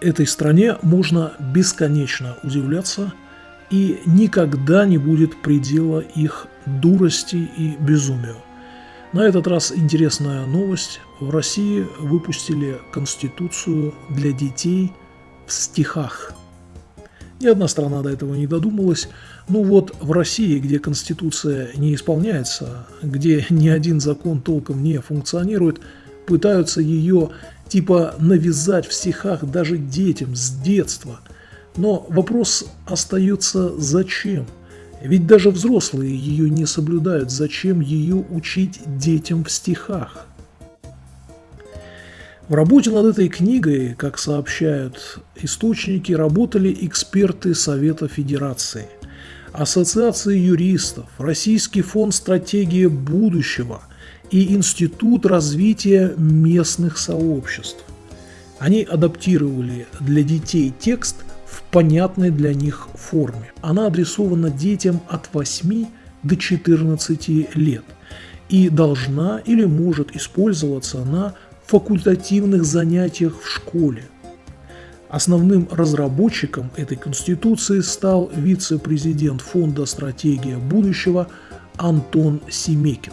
этой стране можно бесконечно удивляться, и никогда не будет предела их дурости и безумию. На этот раз интересная новость. В России выпустили Конституцию для детей в стихах. Ни одна страна до этого не додумалась. Ну вот в России, где Конституция не исполняется, где ни один закон толком не функционирует, пытаются ее типа навязать в стихах даже детям с детства. Но вопрос остается зачем? Ведь даже взрослые ее не соблюдают. Зачем ее учить детям в стихах? В работе над этой книгой, как сообщают источники, работали эксперты Совета Федерации, Ассоциации юристов, Российский фонд стратегии будущего и Институт развития местных сообществ. Они адаптировали для детей текст в понятной для них форме. Она адресована детям от 8 до 14 лет и должна или может использоваться на факультативных занятиях в школе. Основным разработчиком этой конституции стал вице-президент Фонда «Стратегия будущего» Антон Семекин.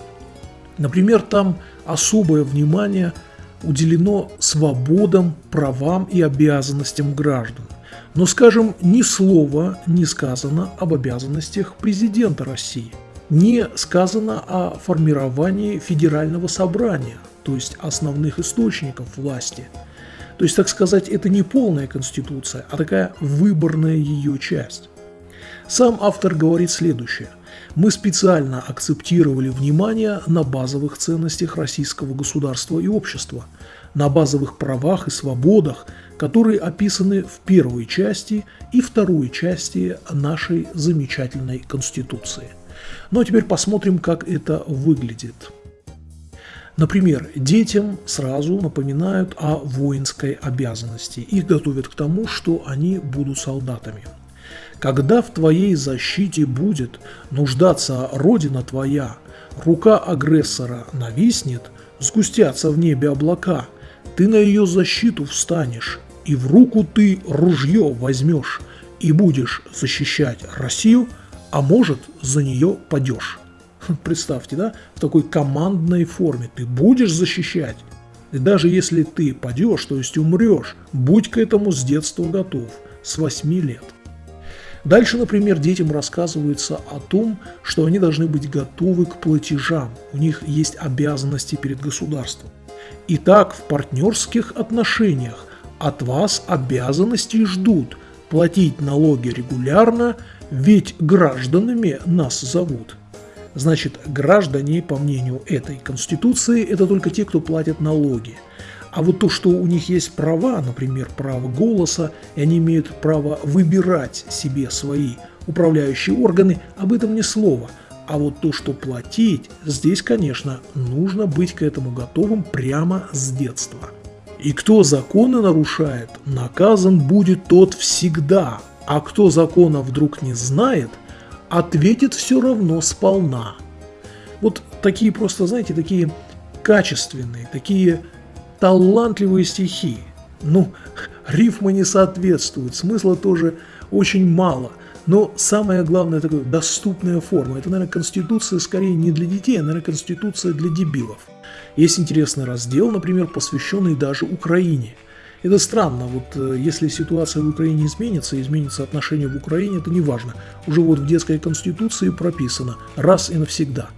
Например, там особое внимание уделено свободам, правам и обязанностям граждан. Но, скажем, ни слова не сказано об обязанностях президента России. Не сказано о формировании федерального собрания – то есть основных источников власти. То есть, так сказать, это не полная конституция, а такая выборная ее часть. Сам автор говорит следующее. Мы специально акцептировали внимание на базовых ценностях российского государства и общества, на базовых правах и свободах, которые описаны в первой части и второй части нашей замечательной Конституции. Ну а теперь посмотрим, как это выглядит. Например, детям сразу напоминают о воинской обязанности. Их готовят к тому, что они будут солдатами. Когда в твоей защите будет нуждаться Родина твоя, рука агрессора нависнет, сгустятся в небе облака, ты на ее защиту встанешь, и в руку ты ружье возьмешь, и будешь защищать Россию, а может за нее падешь. Представьте, да, в такой командной форме. Ты будешь защищать. И даже если ты падешь, то есть умрешь, будь к этому с детства готов, с 8 лет. Дальше, например, детям рассказывается о том, что они должны быть готовы к платежам, у них есть обязанности перед государством. Итак, в партнерских отношениях от вас обязанности ждут платить налоги регулярно, ведь гражданами нас зовут – Значит, граждане, по мнению этой Конституции, это только те, кто платят налоги. А вот то, что у них есть права, например, право голоса, и они имеют право выбирать себе свои управляющие органы, об этом ни слова. А вот то, что платить, здесь, конечно, нужно быть к этому готовым прямо с детства. И кто законы нарушает, наказан будет тот всегда, а кто закона вдруг не знает – ответит все равно сполна. Вот такие просто, знаете, такие качественные, такие талантливые стихи. Ну, рифмы не соответствуют, смысла тоже очень мало. Но самое главное, такая доступная форма. Это, наверное, конституция скорее не для детей, а, наверное, конституция для дебилов. Есть интересный раздел, например, посвященный даже Украине – это странно, вот э, если ситуация в Украине изменится, изменится отношение в Украине, это не важно. Уже вот в детской конституции прописано раз и навсегда.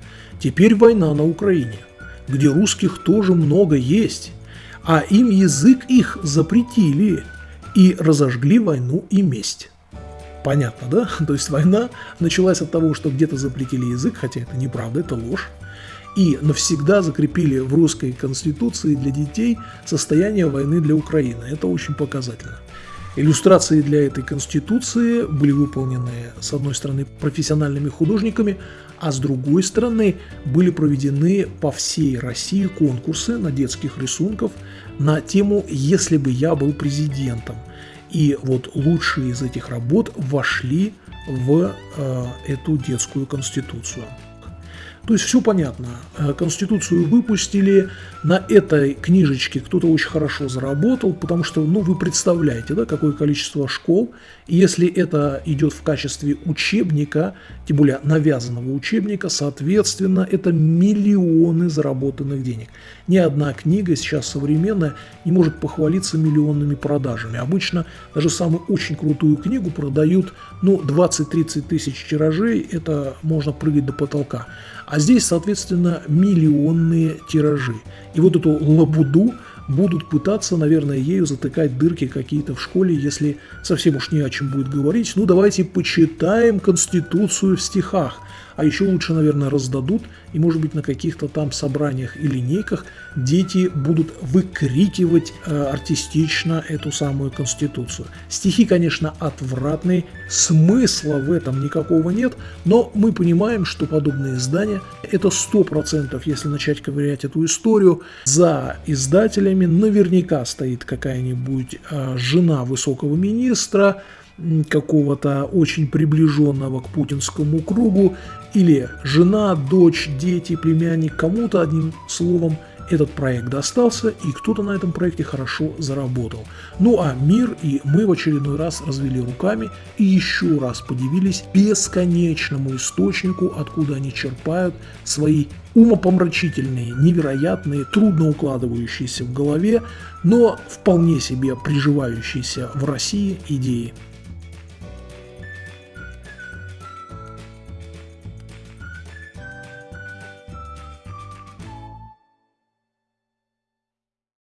Теперь война на Украине, где русских тоже много есть, а им язык их запретили и разожгли войну и месть. Понятно, да? То есть война началась от того, что где-то запретили язык, хотя это неправда, это ложь и навсегда закрепили в русской конституции для детей состояние войны для Украины. Это очень показательно. Иллюстрации для этой конституции были выполнены, с одной стороны, профессиональными художниками, а с другой стороны, были проведены по всей России конкурсы на детских рисунков на тему «Если бы я был президентом». И вот лучшие из этих работ вошли в э, эту детскую конституцию. То есть все понятно. Э, Конституцию выпустили, на этой книжечке кто-то очень хорошо заработал, потому что, ну, вы представляете, да, какое количество школ, и если это идет в качестве учебника, тем более навязанного учебника, соответственно, это миллионы заработанных денег. Ни одна книга сейчас современная не может похвалиться миллионными продажами. Обычно даже самую очень крутую книгу продают, ну, 20-30 тысяч тиражей, это можно прыгать до потолка. А здесь, соответственно, миллионные тиражи. И вот эту лабуду будут пытаться, наверное, ею затыкать дырки какие-то в школе, если совсем уж не о чем будет говорить. Ну, давайте почитаем Конституцию в стихах а еще лучше, наверное, раздадут, и, может быть, на каких-то там собраниях и линейках дети будут выкрикивать э, артистично эту самую Конституцию. Стихи, конечно, отвратные, смысла в этом никакого нет, но мы понимаем, что подобные издания – это 100%, если начать ковырять эту историю, за издателями наверняка стоит какая-нибудь э, жена высокого министра, какого-то очень приближенного к путинскому кругу, или жена, дочь, дети, племянник, кому-то, одним словом, этот проект достался, и кто-то на этом проекте хорошо заработал. Ну а мир и мы в очередной раз развели руками и еще раз подивились бесконечному источнику, откуда они черпают свои умопомрачительные, невероятные, трудно укладывающиеся в голове, но вполне себе приживающиеся в России идеи.